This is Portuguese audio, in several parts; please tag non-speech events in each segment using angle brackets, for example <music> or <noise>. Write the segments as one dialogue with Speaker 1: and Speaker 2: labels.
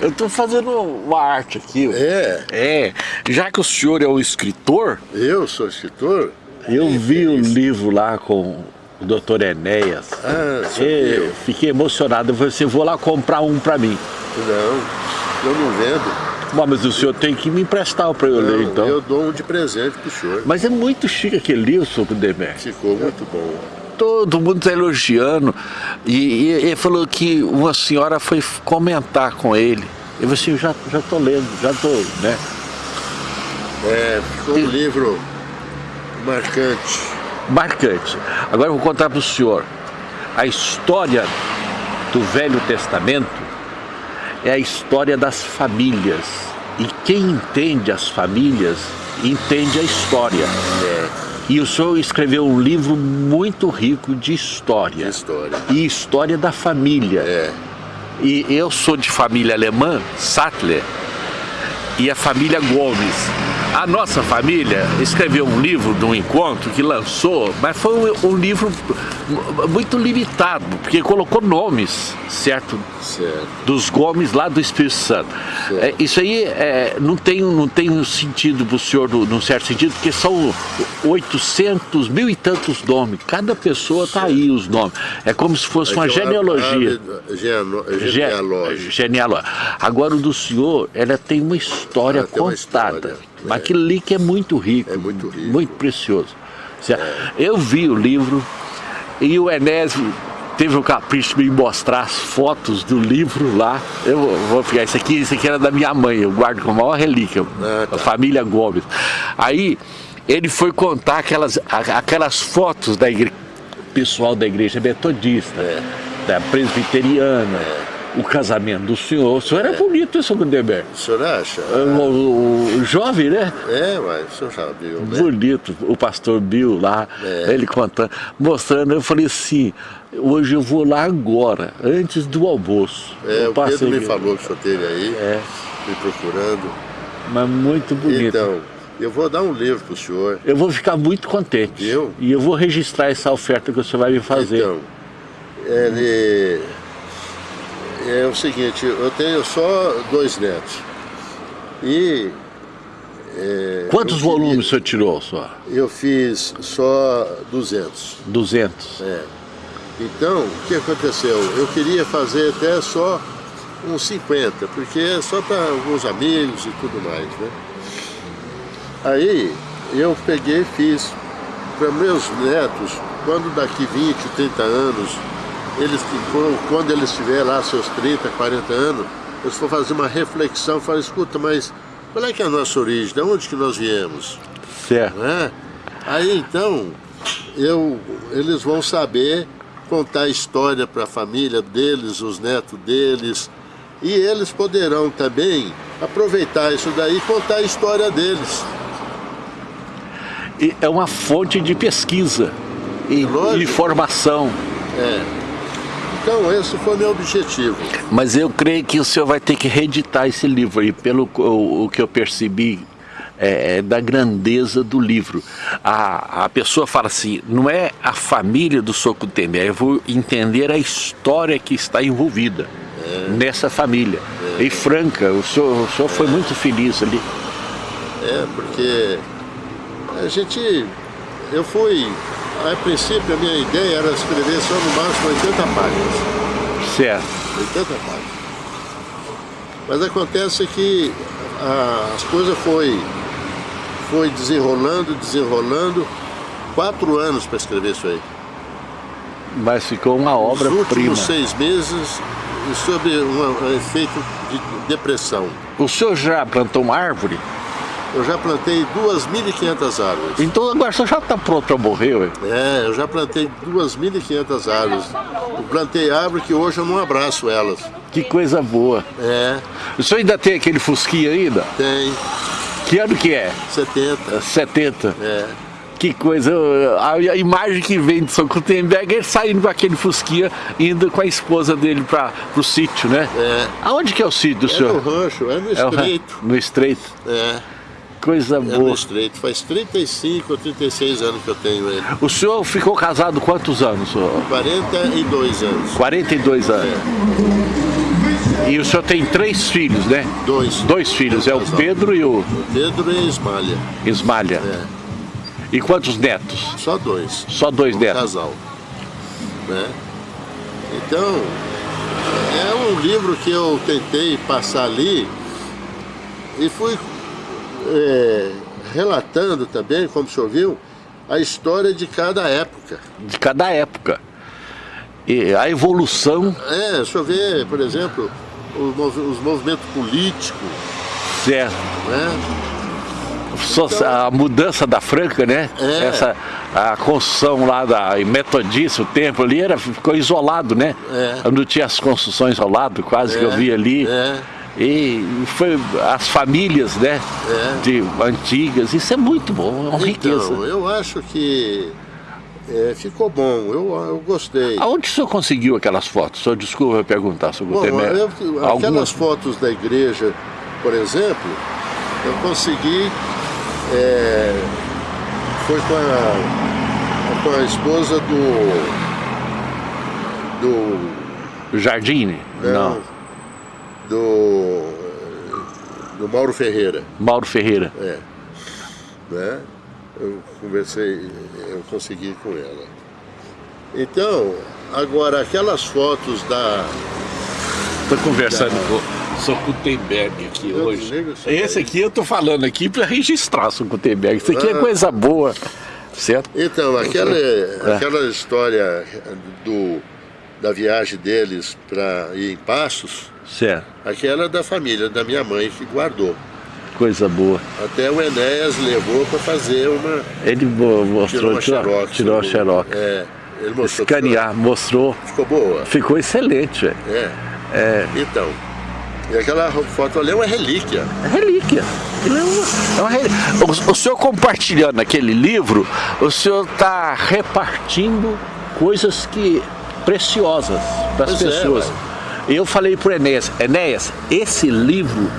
Speaker 1: Eu estou fazendo uma arte aqui.
Speaker 2: É?
Speaker 1: É. Já que o senhor é um escritor...
Speaker 2: Eu sou escritor?
Speaker 1: Eu vi o um livro lá com o doutor Enéas.
Speaker 2: Ah,
Speaker 1: eu fiquei emocionado. Eu falei assim, vou lá comprar um para mim.
Speaker 2: Não, eu não vendo.
Speaker 1: Bom, mas o senhor tem que me emprestar para eu
Speaker 2: não,
Speaker 1: ler, então.
Speaker 2: eu dou um de presente pro senhor.
Speaker 1: Mas é muito chique aquele livro, senhor Demer.
Speaker 2: Ficou muito bom
Speaker 1: todo mundo está elogiando. E, ele falou que uma senhora foi comentar com ele. Eu falei assim, eu já, já tô lendo, já tô, né?
Speaker 2: É, foi um livro marcante.
Speaker 1: Marcante. Agora eu vou contar para o senhor. A história do Velho Testamento é a história das famílias. E quem entende as famílias, entende a história. É. E o senhor escreveu um livro muito rico de história.
Speaker 2: De história.
Speaker 1: E história da família.
Speaker 2: É.
Speaker 1: E eu sou de família alemã, Sattler, e a família Gomes. A nossa família escreveu um livro de um encontro que lançou, mas foi um, um livro muito limitado, porque colocou nomes, certo?
Speaker 2: certo.
Speaker 1: Dos Gomes lá do Espírito Santo. É, isso aí é, não, tem, não tem um sentido para o senhor, num certo sentido, porque são 800, mil e tantos nomes. Cada pessoa está aí os nomes. É como se fosse uma genealogia.
Speaker 2: Genealógica.
Speaker 1: Genealógica. Agora o do senhor, ela tem uma história contada. Uma história, é. aquilo ali que é muito rico.
Speaker 2: É muito rico.
Speaker 1: Muito precioso. Eu vi o livro, e o Enésio teve o capricho de me mostrar as fotos do livro lá. Eu vou pegar isso aqui, isso aqui era da minha mãe, eu guardo com a maior relíquia, ah, tá. a família Gomes. Aí ele foi contar aquelas, aquelas fotos da igreja, pessoal da igreja metodista,
Speaker 2: é.
Speaker 1: da presbiteriana.
Speaker 2: É
Speaker 1: o casamento do senhor. O senhor é, é bonito, seu Gutenberg.
Speaker 2: O senhor acha?
Speaker 1: O, o, o, jovem, né?
Speaker 2: É, mas o senhor já viu, né?
Speaker 1: Bonito. O pastor Bill lá, é. ele contando, mostrando. Eu falei assim, hoje eu vou lá agora, antes do almoço.
Speaker 2: É, o Pedro me falou que o senhor teve aí,
Speaker 1: é.
Speaker 2: me procurando.
Speaker 1: Mas muito bonito.
Speaker 2: Então, eu vou dar um livro para o senhor.
Speaker 1: Eu vou ficar muito contente.
Speaker 2: Eu?
Speaker 1: E eu vou registrar essa oferta que o senhor vai me fazer.
Speaker 2: Então, ele é o seguinte, eu tenho só dois netos. E...
Speaker 1: É, Quantos volumes o senhor tirou só?
Speaker 2: Eu fiz só 200.
Speaker 1: 200?
Speaker 2: É. Então, o que aconteceu? Eu queria fazer até só uns 50, porque é só para alguns amigos e tudo mais, né? Aí, eu peguei e fiz para meus netos, quando daqui 20, 30 anos, eles, quando eles estiverem lá seus 30, 40 anos, eles for fazer uma reflexão, falam, escuta, mas qual é que é a nossa origem? De onde que nós viemos?
Speaker 1: Certo.
Speaker 2: É? Aí então, eu, eles vão saber contar a história para a família deles, os netos deles, e eles poderão também aproveitar isso daí e contar a história deles.
Speaker 1: E é uma fonte de pesquisa e de formação.
Speaker 2: É. Então esse foi meu objetivo.
Speaker 1: Mas eu creio que o senhor vai ter que reeditar esse livro aí, pelo o, o que eu percebi é, é, da grandeza do livro. A, a pessoa fala assim, não é a família do Soco Temer, eu vou entender a história que está envolvida é. nessa família. É. E franca, o senhor, o senhor foi muito feliz ali.
Speaker 2: É, porque a gente, eu fui a princípio, a minha ideia era escrever só no máximo 80 páginas.
Speaker 1: Certo.
Speaker 2: 80 páginas. Mas acontece que a, as coisas foi, foi desenrolando, desenrolando. Quatro anos para escrever isso aí.
Speaker 1: Mas ficou uma obra-prima. Os
Speaker 2: últimos seis meses sobre um efeito de depressão.
Speaker 1: O senhor já plantou uma árvore?
Speaker 2: Eu já plantei 2.500 árvores.
Speaker 1: Então agora você já está pronto para morrer, ué?
Speaker 2: É, eu já plantei 2.500 árvores. Eu plantei árvore que hoje eu não abraço elas.
Speaker 1: Que coisa boa.
Speaker 2: É.
Speaker 1: O senhor ainda tem aquele fusquinha ainda?
Speaker 2: Tem.
Speaker 1: Que ano que é?
Speaker 2: 70.
Speaker 1: 70.
Speaker 2: É.
Speaker 1: Que coisa, a, imagem que vem de São Gutenberg é saindo com aquele fusquinha, indo com a esposa dele para o sítio, né?
Speaker 2: É.
Speaker 1: Aonde que é o sítio do
Speaker 2: é
Speaker 1: senhor?
Speaker 2: É no rancho, é no estreito.
Speaker 1: É no estreito.
Speaker 2: É.
Speaker 1: Coisa
Speaker 2: é
Speaker 1: boa.
Speaker 2: estreito. Faz 35 ou 36 anos que eu tenho ele.
Speaker 1: O senhor ficou casado quantos anos? Senhor?
Speaker 2: 42 anos.
Speaker 1: 42 anos. É. E o senhor tem três filhos, né?
Speaker 2: Dois.
Speaker 1: Dois filhos, é o Pedro e o...
Speaker 2: Pedro e Ismalha.
Speaker 1: Ismalha.
Speaker 2: É.
Speaker 1: E quantos netos?
Speaker 2: Só dois.
Speaker 1: Só dois
Speaker 2: um
Speaker 1: netos.
Speaker 2: casal. Né? Então, é um livro que eu tentei passar ali e fui é, relatando também, como o senhor viu, a história de cada época.
Speaker 1: De cada época. E a evolução...
Speaker 2: É, o senhor vê, por exemplo, os, mov os movimentos políticos.
Speaker 1: Certo.
Speaker 2: Né?
Speaker 1: a mudança da Franca, né?
Speaker 2: É.
Speaker 1: Essa, a construção lá da metodista, o templo ali, era, ficou isolado, né?
Speaker 2: É.
Speaker 1: Não tinha as construções ao lado, quase que eu
Speaker 2: É,
Speaker 1: vi ali.
Speaker 2: é.
Speaker 1: E foi as famílias, né?
Speaker 2: É.
Speaker 1: De antigas, isso é muito bom, é uma riqueza.
Speaker 2: Então, eu acho que é, ficou bom, eu, eu gostei.
Speaker 1: Aonde o senhor conseguiu aquelas fotos? Senhor desculpa perguntar, senhor
Speaker 2: aquelas fotos da igreja, por exemplo, eu consegui, é, foi com a, com a esposa do, do,
Speaker 1: Jardine? Não.
Speaker 2: Do, do Mauro Ferreira,
Speaker 1: Mauro Ferreira.
Speaker 2: é, né? Eu conversei, eu consegui com ela. Então, agora aquelas fotos da,
Speaker 1: Estou conversando com o Sr. Gutenberg aqui
Speaker 2: Eu
Speaker 1: hoje.
Speaker 2: isso
Speaker 1: Esse aqui eu estou falando aqui para registrar, Sr. Gutenberg. Isso aqui é
Speaker 2: Ah.
Speaker 1: coisa boa, certo?
Speaker 2: Então, aquela, aquela história do, da viagem deles para ir em Passos,
Speaker 1: Certo.
Speaker 2: aquela da família, da minha mãe, que guardou.
Speaker 1: Coisa boa.
Speaker 2: Até o Enéas levou para fazer uma...
Speaker 1: Ele mo- mostrou,
Speaker 2: Tirou xerox.
Speaker 1: tirou a xerox.
Speaker 2: É, ele mostrou.
Speaker 1: Escanear, mostrou.
Speaker 2: Ficou boa.
Speaker 1: Ficou excelente, velho.
Speaker 2: É.
Speaker 1: É,
Speaker 2: Então, e aquela foto ali é uma relíquia.
Speaker 1: é relíquia. É uma, é uma relíquia. O, o senhor compartilhando aquele livro, o senhor está repartindo coisas que preciosas para as
Speaker 2: é,
Speaker 1: pessoas.
Speaker 2: ué.
Speaker 1: Eu falei para o Enéas, Enéas, esse livro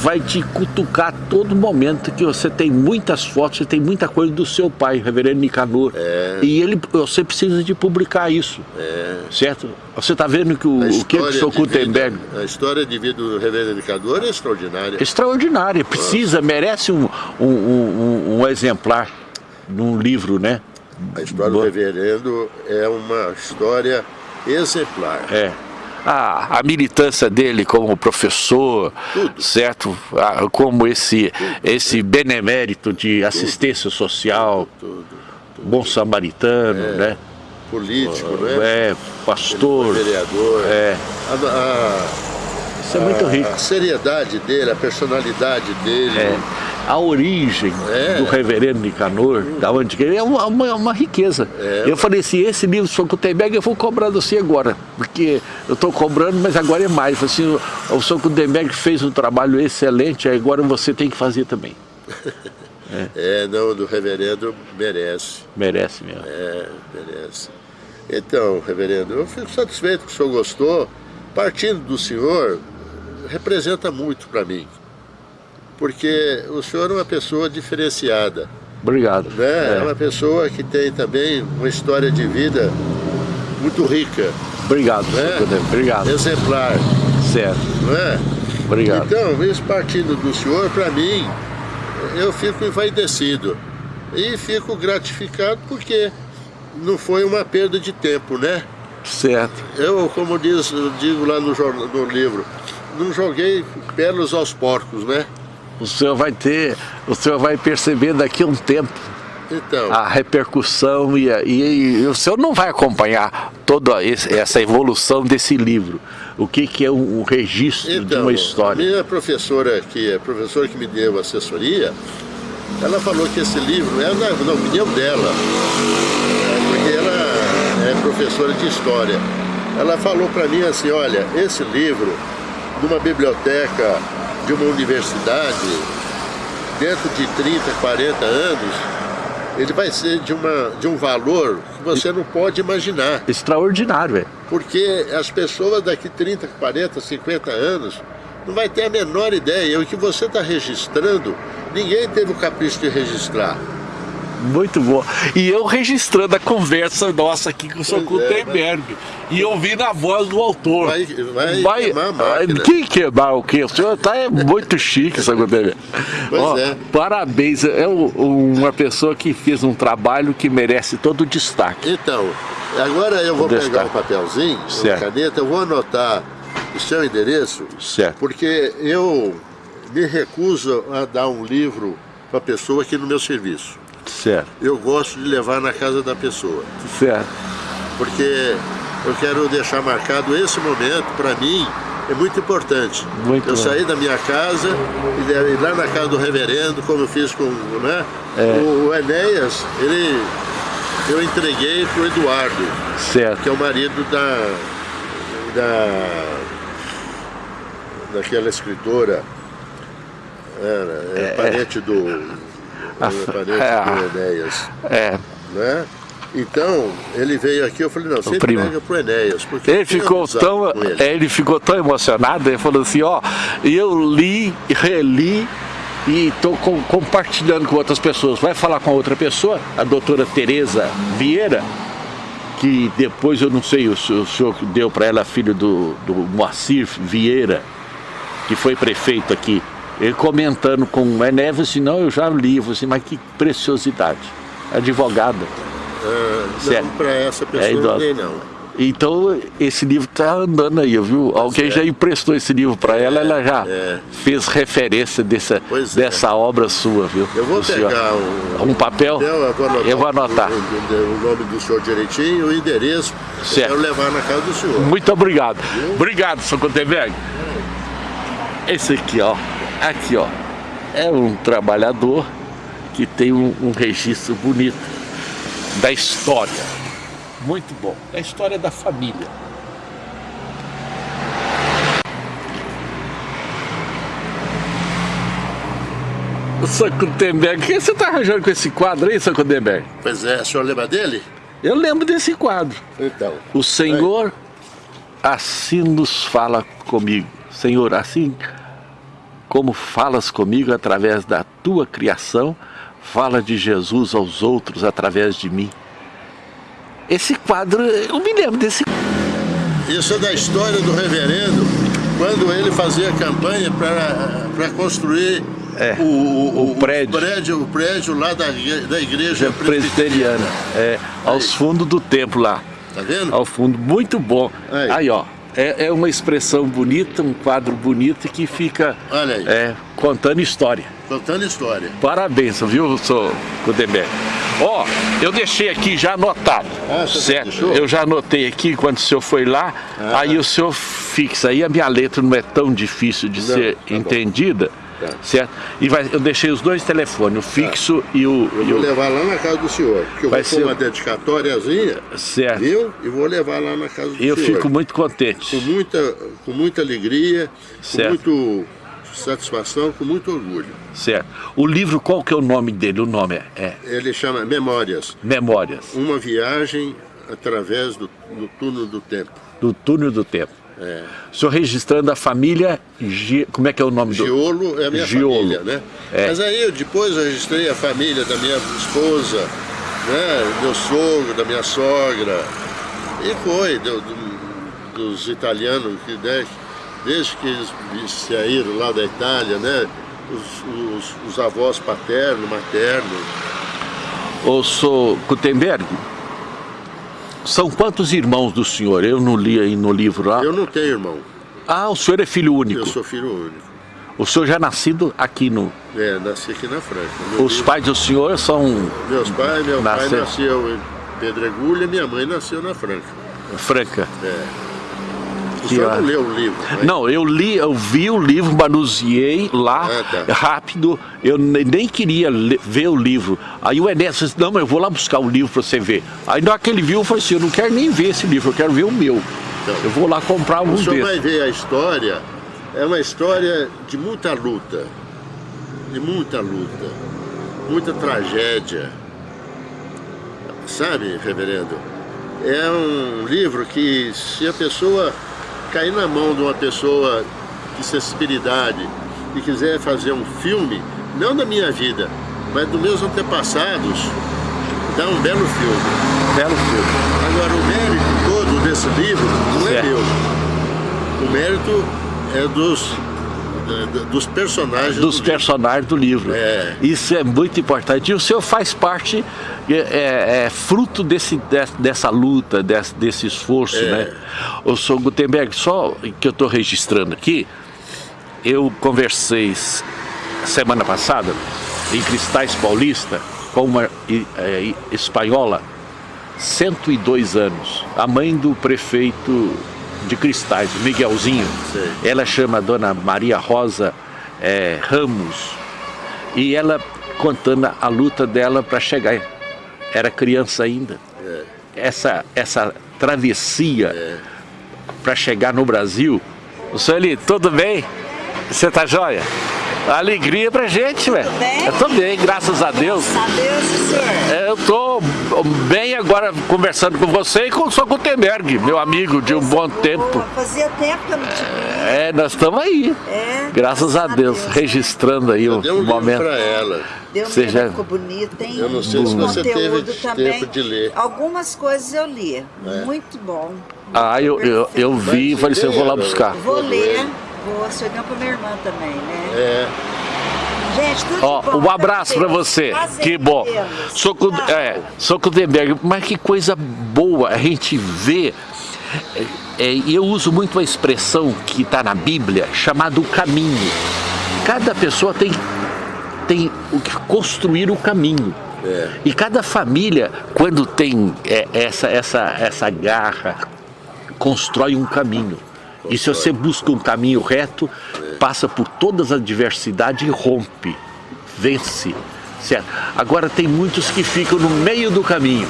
Speaker 1: vai te cutucar a todo momento que você tem muitas fotos, você tem muita coisa do seu pai, reverendo Nicanor.
Speaker 2: É.
Speaker 1: E ele, você precisa de publicar isso. Certo? Você está vendo que o, o que o Gutenberg
Speaker 2: a história de vida do reverendo Educador é extraordinária.
Speaker 1: extraordinária, precisa, merece um, um, um, um exemplar num livro, né?
Speaker 2: A história do
Speaker 1: Boa.
Speaker 2: reverendo é uma história exemplar.
Speaker 1: É. A, a militância dele como professor,
Speaker 2: Tudo.
Speaker 1: certo? Ah, como esse, esse benemérito de assistência social,
Speaker 2: Tudo.
Speaker 1: bom samaritano, né?
Speaker 2: Político, né?
Speaker 1: É, pastor.
Speaker 2: Vereador.
Speaker 1: É,
Speaker 2: A, a-
Speaker 1: isso é muito rico.
Speaker 2: a seriedade dele, a personalidade dele.
Speaker 1: É, a origem
Speaker 2: É.
Speaker 1: do reverendo Nicanor, da ele é uma, uma, uma riqueza.
Speaker 2: É.
Speaker 1: Eu falei assim, esse livro do Sr. Gutenberg eu vou cobrar de você agora, porque eu estou cobrando, mas agora é mais. Eu falei assim, o, o Sr. Gutenberg fez um trabalho excelente, agora você tem que fazer também.
Speaker 2: É, não, do reverendo merece.
Speaker 1: Merece mesmo.
Speaker 2: É, merece. Então, reverendo, eu fico satisfeito que o senhor gostou. Partindo do senhor, representa muito para mim. Porque o senhor é uma pessoa diferenciada.
Speaker 1: Obrigado.
Speaker 2: Né? É.
Speaker 1: É.
Speaker 2: uma pessoa que tem também uma história de vida muito rica,
Speaker 1: Obrigado,
Speaker 2: né?
Speaker 1: Obrigado.
Speaker 2: exemplar.
Speaker 1: Certo.
Speaker 2: Não é?
Speaker 1: Obrigado.
Speaker 2: Então, isso partindo do senhor, para mim, eu fico envaidecido. E fico gratificado porque não foi uma perda de tempo, né?
Speaker 1: Certo.
Speaker 2: Eu, como diz, digo lá no, no livro, não joguei pérolas aos porcos, né?
Speaker 1: O senhor vai ter, o senhor vai perceber daqui a um tempo
Speaker 2: Então,
Speaker 1: a repercussão e, a- e- e o senhor não vai acompanhar toda esse- essa evolução desse livro. O que, que é um, um registro de
Speaker 2: então
Speaker 1: uma
Speaker 2: a
Speaker 1: história.
Speaker 2: minha professora, que é a professora que me deu assessoria, ela falou que esse livro, é na, na opinião dela, porque ela é professora de história, ela falou para mim assim, olha, esse livro, numa biblioteca de uma universidade, dentro de 30, 40 anos, ele vai ser de, uma, de um valor que você não pode imaginar.
Speaker 1: Extraordinário, velho.
Speaker 2: Porque as pessoas daqui 30, 40, 50 anos não vai ter a menor ideia. O que você está registrando, ninguém teve o capricho de registrar.
Speaker 1: Muito bom. E eu registrando a conversa nossa aqui com o Sr. Gutenberg. É, e ouvindo a voz do autor.
Speaker 2: Vai, vai, vai queimar a
Speaker 1: máquina. Que queimar o quê? O senhor tá é muito chique, Sr. Gutenberg.
Speaker 2: Pois Ó, é.
Speaker 1: Parabéns. É uma pessoa que fez um trabalho que merece todo o destaque.
Speaker 2: Então, agora eu vou pegar o um papelzinho, uma caneta, eu vou anotar o seu endereço,
Speaker 1: certo.
Speaker 2: porque eu me recuso a dar um livro para a pessoa aqui no meu serviço.
Speaker 1: Certo.
Speaker 2: Eu gosto de levar na casa da pessoa.
Speaker 1: Certo.
Speaker 2: Porque eu quero deixar marcado esse momento, para mim, é muito importante.
Speaker 1: Muito
Speaker 2: eu
Speaker 1: bom.
Speaker 2: saí da minha casa e ir lá na casa do reverendo, como eu fiz com né?
Speaker 1: É.
Speaker 2: O, o Enéas, ele, eu entreguei para o Eduardo,
Speaker 1: certo.
Speaker 2: que é o marido da, da daquela escritora, era, é, é parente do, é parente é, do Enéas.
Speaker 1: É.
Speaker 2: Né? Então, ele veio aqui, eu falei, não, você entrega pro Enéas. Porque
Speaker 1: ele ficou, tão, ele. ele ficou tão emocionado, ele falou assim, ó, eu li, reli e estou com, compartilhando com outras pessoas. Vai falar com outra pessoa, a doutora Tereza Vieira, que depois eu não sei, o, o senhor deu para ela filho do, do Moacir Vieira, que foi prefeito aqui. Comentando com o Enéas, assim, não, eu já li, assim, mas que preciosidade. Advogada.
Speaker 2: Ah, não, para essa pessoa é não.
Speaker 1: Então, esse livro está andando aí, viu? Alguém já emprestou esse livro para ela,
Speaker 2: é,
Speaker 1: ela já
Speaker 2: é.
Speaker 1: fez referência dessa,
Speaker 2: pois
Speaker 1: dessa
Speaker 2: é.
Speaker 1: obra sua, viu?
Speaker 2: Eu vou pegar um,
Speaker 1: um, papel,
Speaker 2: eu vou anotar,
Speaker 1: eu vou anotar.
Speaker 2: O, o, o, nome do senhor direitinho, o endereço,
Speaker 1: certo.
Speaker 2: eu quero levar na casa do senhor.
Speaker 1: Muito obrigado. Viu? Obrigado, Sr. Contenberg. Esse aqui, ó, aqui, ó, é um trabalhador que tem um, um registro bonito da história. Muito bom. É a história da família. O Sr. Gutenberg, o que você está arranjando com esse quadro aí, Sr. Gutenberg?
Speaker 2: Pois é, o senhor lembra dele?
Speaker 1: Eu lembro desse quadro.
Speaker 2: Então.
Speaker 1: O Senhor é. assim nos fala comigo. Senhor, assim como falas comigo através da tua criação, fala de Jesus aos outros através de mim. Esse quadro, eu me lembro desse
Speaker 2: Isso é da história do reverendo, quando ele fazia campanha para construir
Speaker 1: é,
Speaker 2: o, o,
Speaker 1: o, prédio.
Speaker 2: o, prédio. O prédio lá da, da igreja
Speaker 1: presbiteriana, é, aos fundos do templo lá.
Speaker 2: Tá vendo?
Speaker 1: Ao fundo, muito bom.
Speaker 2: Aí,
Speaker 1: aí ó, é, é, uma expressão bonita, um quadro bonito que fica é, contando história.
Speaker 2: Contando história.
Speaker 1: Parabéns, viu, sou Gutenberg. Ó, oh, eu deixei aqui já anotado,
Speaker 2: ah,
Speaker 1: certo? Eu já anotei aqui quando o senhor foi lá, ah. aí o senhor fixa, aí a minha letra não é tão difícil de não, ser tá entendida, tá. certo? E vai, eu deixei os dois telefones, o fixo tá. e o...
Speaker 2: Eu vou
Speaker 1: o...
Speaker 2: levar lá na casa do senhor, porque eu
Speaker 1: vai
Speaker 2: vou ser... uma dedicatóriazinha,
Speaker 1: certo.
Speaker 2: viu? E vou levar lá na casa do
Speaker 1: eu
Speaker 2: senhor.
Speaker 1: Eu fico muito contente.
Speaker 2: Com muita, com muita alegria,
Speaker 1: certo.
Speaker 2: com muito satisfação, com muito orgulho.
Speaker 1: Certo. O livro, qual que é o nome dele? O nome é? é...
Speaker 2: Ele chama Memórias.
Speaker 1: Memórias.
Speaker 2: Uma viagem através do, do túnel do tempo.
Speaker 1: Do túnel do tempo.
Speaker 2: É.
Speaker 1: O senhor registrando a família, como é que é o nome do...
Speaker 2: Giolo é a minha
Speaker 1: Giolo.
Speaker 2: família, né? É. Mas aí eu depois eu registrei a família da minha esposa, né? meu sogro, da minha sogra, e foi, do, do, dos italianos que, né, desde que eles saíram lá da Itália, né? Os, os, os avós paterno, materno.
Speaker 1: Ô, sou Gutenberg, são quantos irmãos do senhor? Eu não li aí no livro lá.
Speaker 2: Eu não tenho irmão.
Speaker 1: Ah, o senhor é filho único?
Speaker 2: Eu sou filho único.
Speaker 1: O senhor já é nascido aqui no...
Speaker 2: É, nasci aqui na Franca. Meu
Speaker 1: Os pais do senhor são...
Speaker 2: Meus pais, meu Nasce... pai nasceu em Pedregulha, minha mãe nasceu na Franca.
Speaker 1: Franca?
Speaker 2: É. O senhor não leu o livro?
Speaker 1: Né? Não, eu li, eu vi o livro, manuseei lá,
Speaker 2: ah, tá.
Speaker 1: rápido, eu nem queria ver o livro. Aí o Enéas disse, não, mas eu vou lá buscar o livro para você ver. Aí na hora que ele viu, eu falei assim, eu não quero nem ver esse livro, eu quero ver o meu. Então, eu vou lá comprar um
Speaker 2: O senhor
Speaker 1: desse.
Speaker 2: vai ver a história, é uma história de muita luta, de muita luta, muita tragédia. Sabe, reverendo? É um livro que se a pessoa cair na mão de uma pessoa de sensibilidade e quiser fazer um filme, não da minha vida, mas dos meus antepassados, dá um belo filme.
Speaker 1: Belo filme.
Speaker 2: Agora, o mérito todo desse livro não é
Speaker 1: Certo.
Speaker 2: meu. O mérito é dos, é, dos personagens
Speaker 1: Dos
Speaker 2: do
Speaker 1: personagens do livro.
Speaker 2: É.
Speaker 1: Isso é muito importante. E o senhor faz parte, é, é- é fruto desse, des- dessa luta, desse, desse esforço,
Speaker 2: É.
Speaker 1: né? O senhor Gutenberg, só que eu estou registrando aqui, eu conversei semana passada em Cristais Paulista com uma é, espanhola, 102 anos, a mãe do prefeito de Cristais, Miguelzinho.
Speaker 2: Sei.
Speaker 1: Ela chama a dona Maria Rosa é, Ramos e ela contando a luta dela para chegar. Era criança ainda.
Speaker 2: É.
Speaker 1: Essa, essa travessia para chegar no Brasil. O senhor Eli, tudo bem? Você tá joia? Alegria pra gente, velho.
Speaker 3: bem?
Speaker 1: Eu tô bem, graças a Deus.
Speaker 3: Graças a Deus, senhor.
Speaker 1: É, Eu tô bem agora conversando com você e com o Sr. Gutenberg, meu amigo de um bom tempo.
Speaker 3: Boa, Fazia tempo que eu não te.
Speaker 1: É, nós estamos aí.
Speaker 3: É,
Speaker 1: Graças a Deus, registrando aí o
Speaker 2: Deu um livro
Speaker 1: momento.
Speaker 2: para ela.
Speaker 3: Deu
Speaker 1: Você já-
Speaker 3: ficou bonito, hein?
Speaker 2: Eu não sei se
Speaker 3: O
Speaker 2: você
Speaker 3: conteúdo
Speaker 2: teve
Speaker 3: também.
Speaker 2: tempo de ler.
Speaker 3: Algumas coisas eu li.
Speaker 2: É.
Speaker 3: Muito bom.
Speaker 1: Ah, eu, eu, eu vi e falei assim, eu vou lá buscar.
Speaker 3: Vou ler. Vou, deu pra minha irmã também, né?
Speaker 2: É,
Speaker 3: Gente, tudo
Speaker 1: Ó,
Speaker 3: bom
Speaker 1: um abraço
Speaker 3: vocês.
Speaker 1: você.
Speaker 3: Prazer
Speaker 1: Que bom. Sou
Speaker 3: Tchau.
Speaker 1: é, sou Gutenberg, mas que coisa boa a gente vê. é, é, E eu uso muito a expressão que está na Bíblia, chamada o caminho. Cada pessoa tem, tem o que construir o caminho.
Speaker 2: É.
Speaker 1: E cada família, quando tem é, essa, essa, essa garra, constrói um caminho. E se você busca um caminho reto, passa por todas as adversidades e rompe, vence. Certo? Agora tem muitos que ficam no meio do caminho.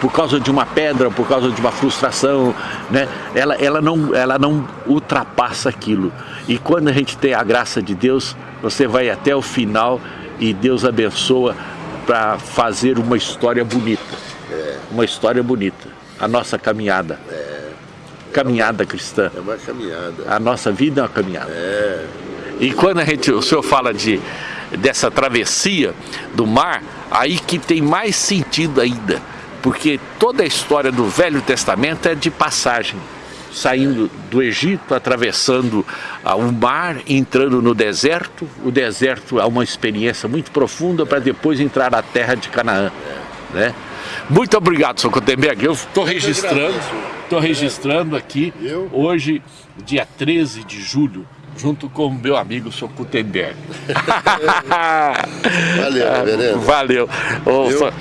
Speaker 1: Por causa de uma pedra, por causa de uma frustração, né? ela, ela, não, ela não ultrapassa aquilo. E quando a gente tem a graça de Deus, você vai até o final e Deus abençoa para fazer uma história bonita. Uma história bonita. A nossa caminhada. Caminhada cristã.
Speaker 2: é uma caminhada.
Speaker 1: A nossa vida é uma caminhada.
Speaker 2: É,
Speaker 1: E quando a gente, o senhor fala de, dessa travessia do mar, aí que tem mais sentido ainda. Porque toda a história do Velho Testamento é de passagem. Saindo do Egito, atravessando ah, o mar, entrando no deserto. O deserto é uma experiência muito profunda para depois entrar na terra de Canaã. Né? Muito obrigado, Sr. Gutenberg. Eu estou registrando, estou registrando aqui hoje, dia 13 de julho, junto com o meu amigo, Sr. Gutenberg. <laughs>
Speaker 2: Valeu, reverendo. <laughs>
Speaker 1: Valeu. Ô,
Speaker 2: Eu-
Speaker 1: só-